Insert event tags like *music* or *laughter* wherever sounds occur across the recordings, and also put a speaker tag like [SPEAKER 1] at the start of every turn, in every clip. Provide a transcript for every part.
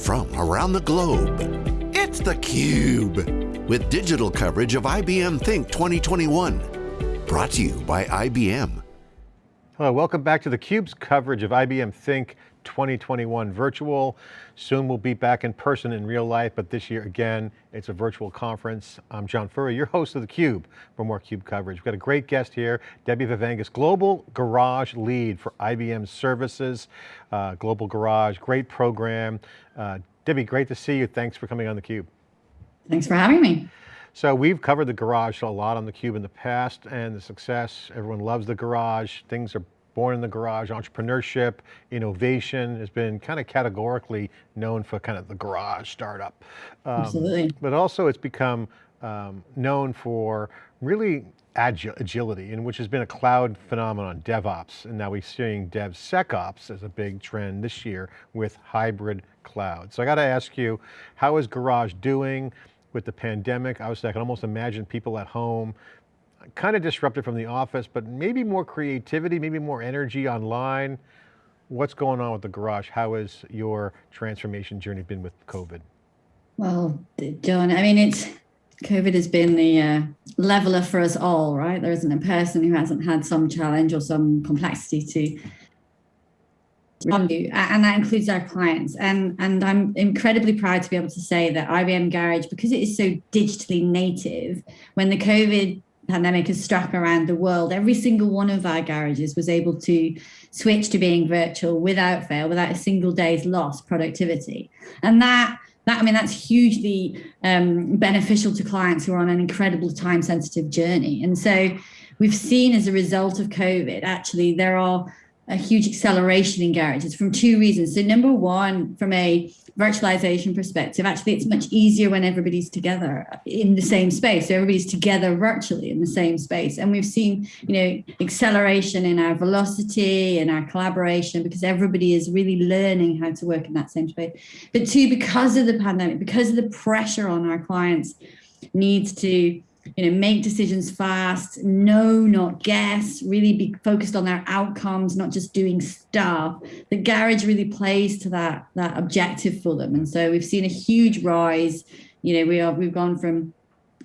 [SPEAKER 1] from around the globe. It's theCUBE, with digital coverage of IBM Think 2021. Brought to you by IBM.
[SPEAKER 2] Hello, welcome back to theCUBE's coverage of IBM Think 2021 virtual. Soon we'll be back in person in real life, but this year again, it's a virtual conference. I'm John Furrier, your host of theCUBE for more CUBE coverage. We've got a great guest here, Debbie Vavangas, Global Garage Lead for IBM Services, uh, Global Garage, great program. Uh, Debbie, great to see you. Thanks for coming on theCUBE.
[SPEAKER 3] Thanks for having me.
[SPEAKER 2] So we've covered the garage a lot on theCUBE in the past and the success, everyone loves the garage, things are born in the garage, entrepreneurship, innovation has been kind of categorically known for kind of the garage startup.
[SPEAKER 3] Um, Absolutely.
[SPEAKER 2] But also it's become um, known for really agi agility, and which has been a cloud phenomenon, DevOps, and now we're seeing DevSecOps as a big trend this year with hybrid cloud. So I got to ask you, how is Garage doing with the pandemic? Obviously I can almost imagine people at home kind of disrupted from the office, but maybe more creativity, maybe more energy online. What's going on with the garage? How has your transformation journey been with COVID?
[SPEAKER 3] Well, John, I mean, it's COVID has been the uh, leveler for us all, right? There isn't a person who hasn't had some challenge or some complexity to and that includes our clients. And, and I'm incredibly proud to be able to say that IBM Garage, because it is so digitally native, when the COVID pandemic has struck around the world, every single one of our garages was able to switch to being virtual without fail, without a single day's lost productivity. And that that I mean that's hugely um, beneficial to clients who are on an incredible time sensitive journey. And so we've seen as a result of COVID, actually there are a huge acceleration in garages from two reasons. So number one, from a virtualization perspective, actually it's much easier when everybody's together in the same space. So everybody's together virtually in the same space. And we've seen, you know, acceleration in our velocity and our collaboration because everybody is really learning how to work in that same space. But two, because of the pandemic, because of the pressure on our clients needs to you know, make decisions fast, no, not guess, really be focused on their outcomes, not just doing stuff. The garage really plays to that, that objective for them. And so we've seen a huge rise. You know, we are, we've gone from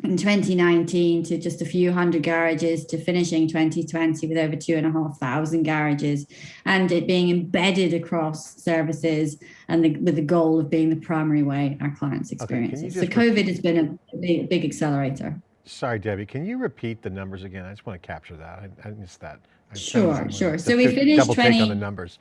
[SPEAKER 3] in 2019 to just a few hundred garages to finishing 2020 with over two and a half thousand garages and it being embedded across services and the, with the goal of being the primary way our clients experience okay, So COVID has been a big, big accelerator.
[SPEAKER 2] Sorry, Debbie, can you repeat the numbers again? I just want to capture that. I, I missed that. I
[SPEAKER 3] sure, sure. *laughs* So we finished double 20,
[SPEAKER 2] take on the numbers.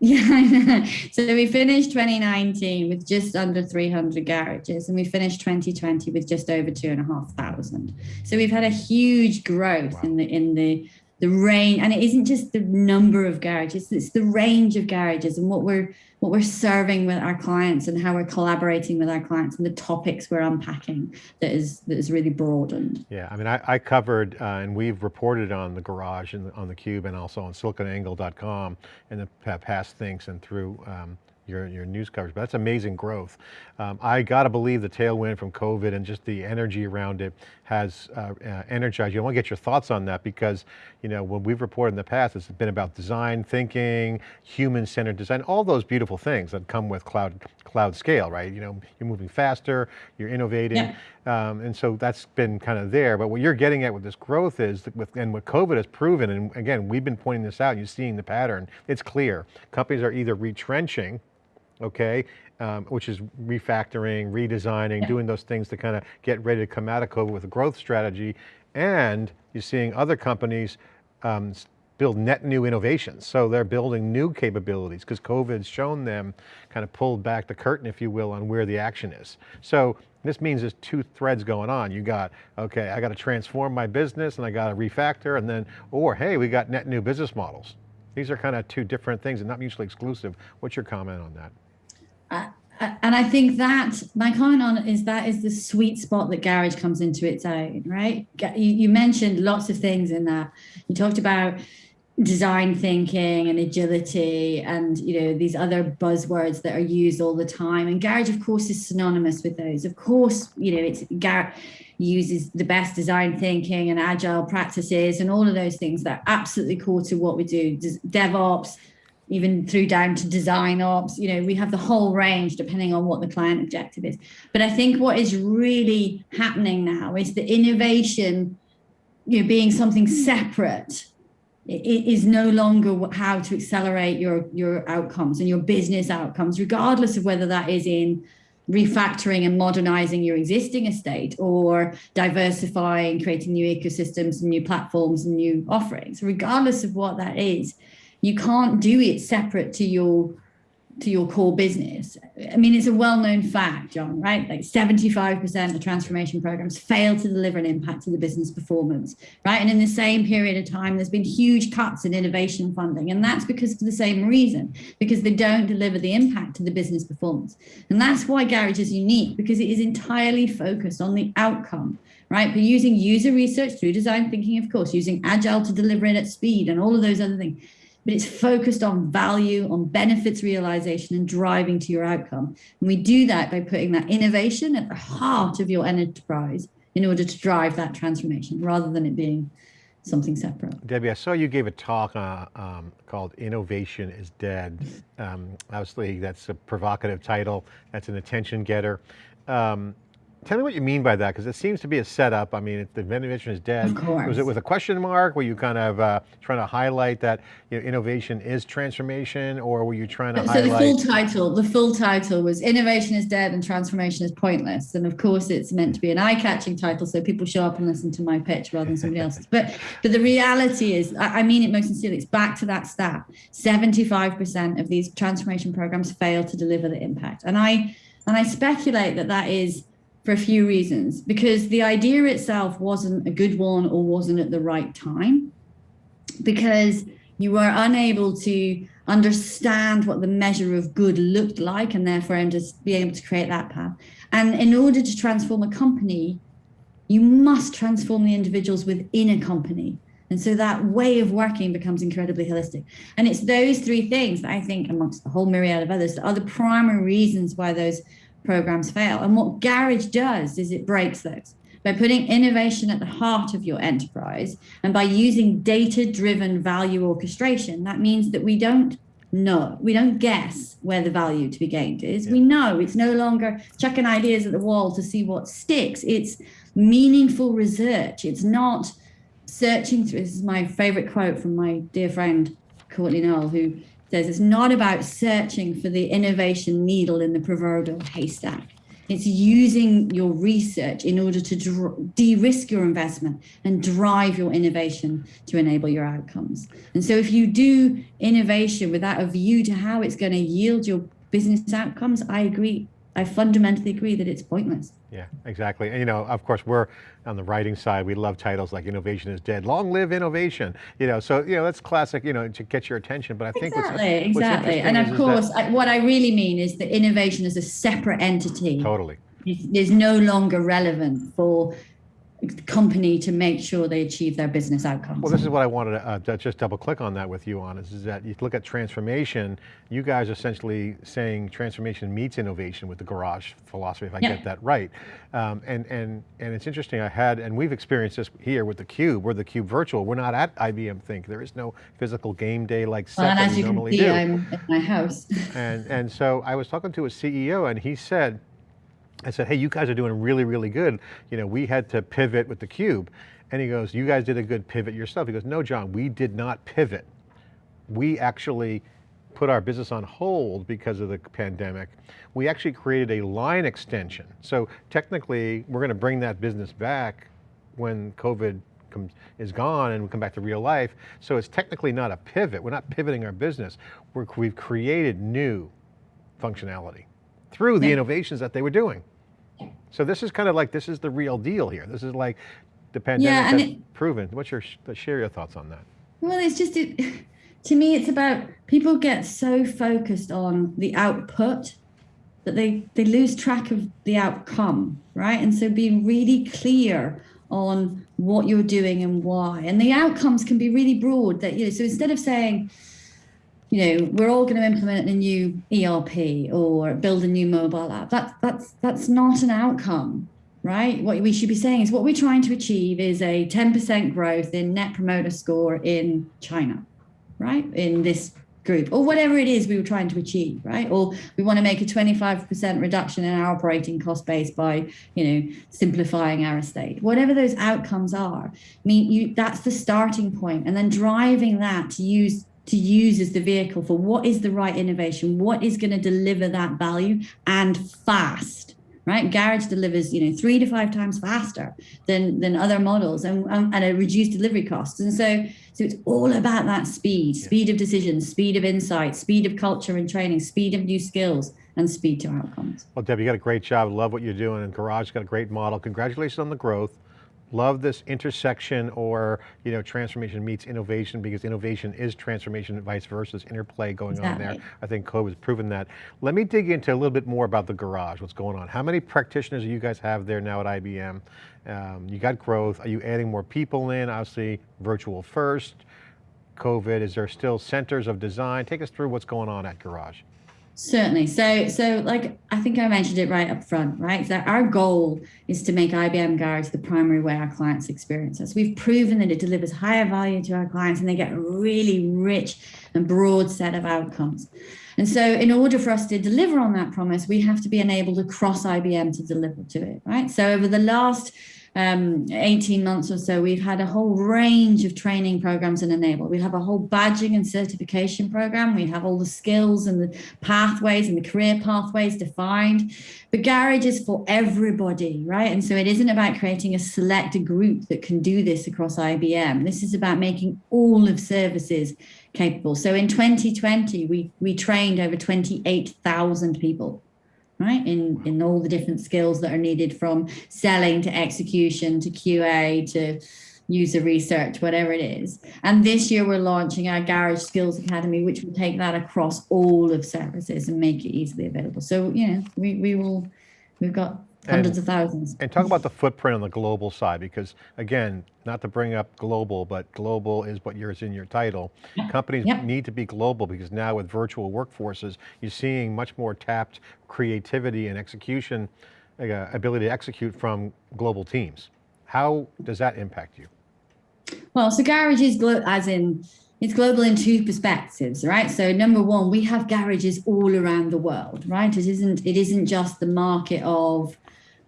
[SPEAKER 3] Yeah, so we finished 2019 with just under 300 garages and we finished 2020 with just over two and a half thousand. So we've had a huge growth wow. in the in the the range and it isn't just the number of garages it's the range of garages and what we're what we're serving with our clients and how we're collaborating with our clients and the topics we're unpacking that is that is really broadened.
[SPEAKER 2] Yeah i mean i, I covered uh, and we've reported on the garage and on the cube and also on siliconangle.com in the past things and through um, your, your news coverage, but that's amazing growth. Um, I got to believe the tailwind from COVID and just the energy around it has uh, uh, energized you. I want to get your thoughts on that because, you know, when we've reported in the past, it's been about design thinking, human-centered design, all those beautiful things that come with cloud, cloud scale, right? You know, you're moving faster, you're innovating. Yeah. Um, and so that's been kind of there, but what you're getting at with this growth is, with, and what COVID has proven, and again, we've been pointing this out, you're seeing the pattern, it's clear. Companies are either retrenching, okay, um, which is refactoring, redesigning, yeah. doing those things to kind of get ready to come out of COVID with a growth strategy. And you're seeing other companies um, build net new innovations. So they're building new capabilities because COVID's shown them kind of pulled back the curtain, if you will, on where the action is. So this means there's two threads going on. You got, okay, I got to transform my business and I got to refactor and then, or hey, we got net new business models. These are kind of two different things and not mutually exclusive. What's your comment on that?
[SPEAKER 3] And I think that my comment on is that is the sweet spot that garage comes into its own, right? You, mentioned lots of things in that. You talked about design thinking and agility and you know these other buzzwords that are used all the time and garage of course is synonymous with those of course you know it's garage uses the best design thinking and agile practices and all of those things that are absolutely core to what we do devops even through down to design ops. You know, we have the whole range depending on what the client objective is. But I think what is really happening now is the innovation, you know, being something separate it is no longer how to accelerate your your outcomes and your business outcomes regardless of whether that is in refactoring and modernizing your existing estate or diversifying creating new ecosystems and new platforms and new offerings regardless of what that is you can't do it separate to your to your core business. I mean, it's a well-known fact, John, right? Like 75% of transformation programs fail to deliver an impact to the business performance, right? And in the same period of time, there's been huge cuts in innovation funding. And that's because of the same reason, because they don't deliver the impact to the business performance. And that's why Garage is unique, because it is entirely focused on the outcome, right? But using user research through design thinking, of course, using agile to deliver it at speed and all of those other things but it's focused on value, on benefits realization and driving to your outcome. And we do that by putting that innovation at the heart of your enterprise in order to drive that transformation rather than it being something separate.
[SPEAKER 2] Debbie, I saw you gave a talk uh, um, called Innovation is Dead. Um, obviously that's a provocative title, that's an attention getter. Um, Tell me what you mean by that, because it seems to be a setup. I mean, the innovation is dead.
[SPEAKER 3] Of course.
[SPEAKER 2] Was it with a question mark? Were you kind of uh, trying to highlight that you know, innovation is transformation, or were you trying to
[SPEAKER 3] so
[SPEAKER 2] highlight?
[SPEAKER 3] So the full title, the full title was "Innovation is Dead and Transformation is Pointless." And of course, it's meant to be an eye-catching title, so people show up and listen to my pitch rather than somebody else's. But but the reality is, I, I mean it most sincerely. It's back to that stat: seventy-five percent of these transformation programs fail to deliver the impact, and I and I speculate that that is for a few reasons. Because the idea itself wasn't a good one or wasn't at the right time, because you were unable to understand what the measure of good looked like and therefore just be able to create that path. And in order to transform a company, you must transform the individuals within a company. And so that way of working becomes incredibly holistic. And it's those three things that I think, amongst a whole myriad of others, are the primary reasons why those programs fail. And what Garage does is it breaks those by putting innovation at the heart of your enterprise and by using data driven value orchestration. That means that we don't know, we don't guess where the value to be gained is. Yeah. We know it's no longer chucking ideas at the wall to see what sticks. It's meaningful research. It's not searching through. This is my favorite quote from my dear friend Courtney Knoll, who says it's not about searching for the innovation needle in the proverbial haystack. It's using your research in order to de-risk your investment and drive your innovation to enable your outcomes. And so if you do innovation without a view to how it's going to yield your business outcomes, I agree I fundamentally agree that it's pointless.
[SPEAKER 2] Yeah, exactly. And you know, of course, we're on the writing side. We love titles like "Innovation is Dead," "Long Live Innovation." You know, so you know that's classic. You know, to get your attention. But I think
[SPEAKER 3] exactly, what's, exactly. What's and of course, I, what I really mean is that innovation is a separate entity.
[SPEAKER 2] Totally.
[SPEAKER 3] Is no longer relevant for company to make sure they achieve their business outcomes.
[SPEAKER 2] Well, this is what I wanted to, uh, just double click on that with you on is, is that you look at transformation, you guys are essentially saying transformation meets innovation with the garage philosophy, if I yeah. get that right. Um, and, and, and it's interesting, I had, and we've experienced this here with the Cube, we're the Cube virtual, we're not at IBM Think, there is no physical game day like
[SPEAKER 3] well,
[SPEAKER 2] set
[SPEAKER 3] and
[SPEAKER 2] as
[SPEAKER 3] you
[SPEAKER 2] normally
[SPEAKER 3] can see,
[SPEAKER 2] do.
[SPEAKER 3] I'm at my house.
[SPEAKER 2] and, and so I was talking to a CEO and he said, I said, hey, you guys are doing really, really good. You know, we had to pivot with the cube. And he goes, you guys did a good pivot yourself. He goes, no, John, we did not pivot. We actually put our business on hold because of the pandemic. We actually created a line extension. So technically, we're going to bring that business back when COVID comes, is gone and we come back to real life. So it's technically not a pivot. We're not pivoting our business. We're, we've created new functionality through the yeah. innovations that they were doing. So this is kind of like, this is the real deal here. This is like the pandemic yeah, has it, proven. What's your, share your thoughts on that?
[SPEAKER 3] Well, it's just, it, *laughs* to me, it's about, people get so focused on the output that they, they lose track of the outcome, right? And so being really clear on what you're doing and why. And the outcomes can be really broad that, you know, so instead of saying, you know, we're all going to implement a new ERP or build a new mobile app. That's that's that's not an outcome, right? What we should be saying is what we're trying to achieve is a 10% growth in net promoter score in China, right? In this group or whatever it is we were trying to achieve right or we want to make a 25% reduction in our operating cost base by you know simplifying our estate whatever those outcomes are i mean you that's the starting point and then driving that to use to use as the vehicle for what is the right innovation what is going to deliver that value and fast right? Garage delivers, you know, three to five times faster than than other models and, and a reduced delivery costs. And so, so it's all about that speed, speed of decisions, speed of insight, speed of culture and training, speed of new skills and speed to outcomes.
[SPEAKER 2] Well, Deb, you got a great job. Love what you're doing and Garage got a great model. Congratulations on the growth love this intersection or you know transformation meets innovation because innovation is transformation and vice versa, this interplay going exactly. on there. I think COVID has proven that. Let me dig into a little bit more about the garage, what's going on. How many practitioners do you guys have there now at IBM? Um, you got growth, are you adding more people in? Obviously virtual first, COVID, is there still centers of design? Take us through what's going on at Garage.
[SPEAKER 3] Certainly. So, so like I think I mentioned it right up front, right? So our goal is to make IBM Garage the primary way our clients experience us. We've proven that it delivers higher value to our clients and they get a really rich and broad set of outcomes. And so in order for us to deliver on that promise, we have to be enabled across IBM to deliver to it, right? So over the last um, 18 months or so, we've had a whole range of training programs and enable. We have a whole badging and certification program. We have all the skills and the pathways and the career pathways defined. But Garage is for everybody, right? And so it isn't about creating a select group that can do this across IBM. This is about making all of services capable. So in 2020, we, we trained over 28,000 people right? In in all the different skills that are needed from selling to execution to qa to user research whatever it is. And this year we're launching our garage skills academy which will take that across all of services and make it easily available. So you know we, we will we've got hundreds
[SPEAKER 2] and,
[SPEAKER 3] of thousands.
[SPEAKER 2] And talk about the footprint on the global side, because again, not to bring up global, but global is what yours in your title. Yeah. Companies yep. need to be global because now with virtual workforces, you're seeing much more tapped creativity and execution, uh, ability to execute from global teams. How does that impact you?
[SPEAKER 3] Well, so Garage is as in it's global in two perspectives, right? So number one, we have garages all around the world, right? It isn't it isn't just the market of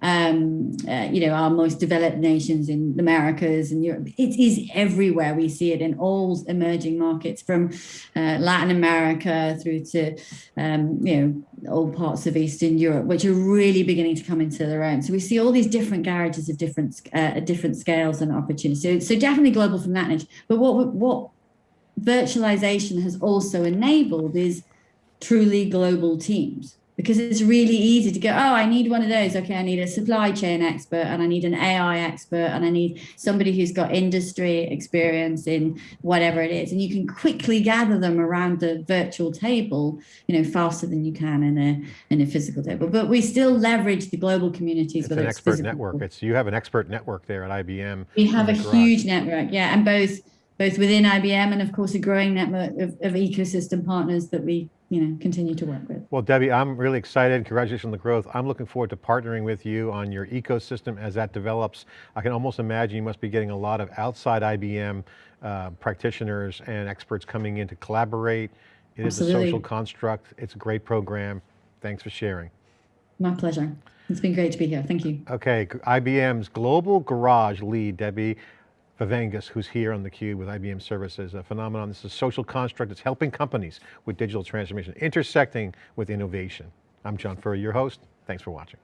[SPEAKER 3] um, uh, you know, our most developed nations in the Americas and Europe. It is everywhere. We see it in all emerging markets from uh, Latin America through to, um, you know, all parts of Eastern Europe, which are really beginning to come into their own. So we see all these different garages of different uh, different scales and opportunities. So, so definitely global from that edge. But what what virtualization has also enabled is truly global teams because it's really easy to go, oh, I need one of those. Okay, I need a supply chain expert and I need an AI expert and I need somebody who's got industry experience in whatever it is. And you can quickly gather them around the virtual table, you know, faster than you can in a in a physical table. But we still leverage the global communities.
[SPEAKER 2] It's an it's expert network. It's you have an expert network there at IBM.
[SPEAKER 3] We have a huge network, yeah, and both both within IBM and of course a growing network of, of ecosystem partners that we you know, continue to work with.
[SPEAKER 2] Well, Debbie, I'm really excited. Congratulations on the growth. I'm looking forward to partnering with you on your ecosystem as that develops. I can almost imagine you must be getting a lot of outside IBM uh, practitioners and experts coming in to collaborate. It Absolutely. is a social construct. It's a great program. Thanks for sharing.
[SPEAKER 3] My pleasure. It's been great to be here. Thank you.
[SPEAKER 2] Okay, IBM's Global Garage lead, Debbie Vavangas, who's here on theCUBE with IBM Services, a phenomenon. This is a social construct that's helping companies with digital transformation, intersecting with innovation. I'm John Furrier, your host. Thanks for watching.